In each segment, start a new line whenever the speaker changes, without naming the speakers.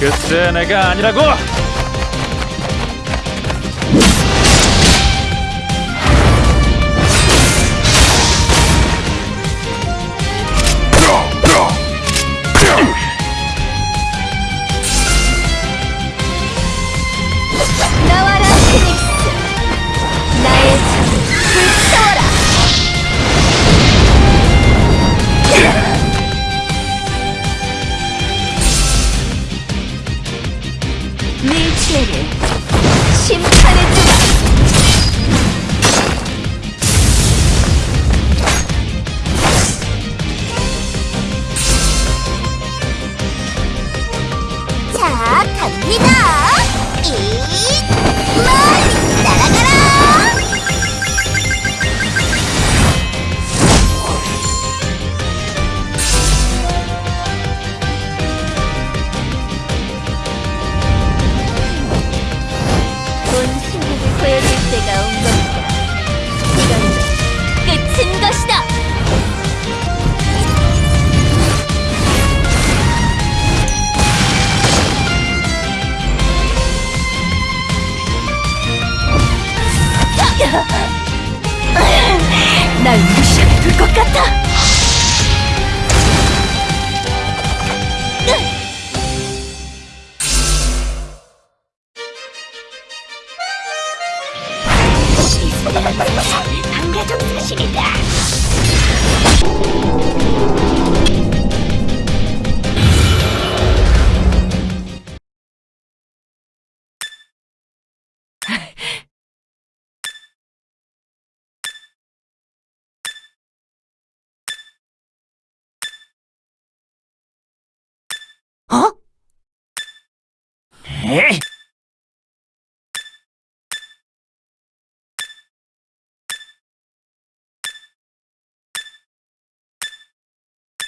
글쎄 내가 아니라고!
네 죄를 심판해 주마 날 무시하게 둘 것 같아. 반가적 사실이다
에이!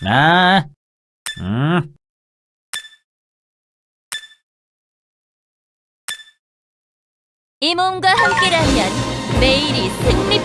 나, 음,
이 몸과 함께라면 매일이 것이다.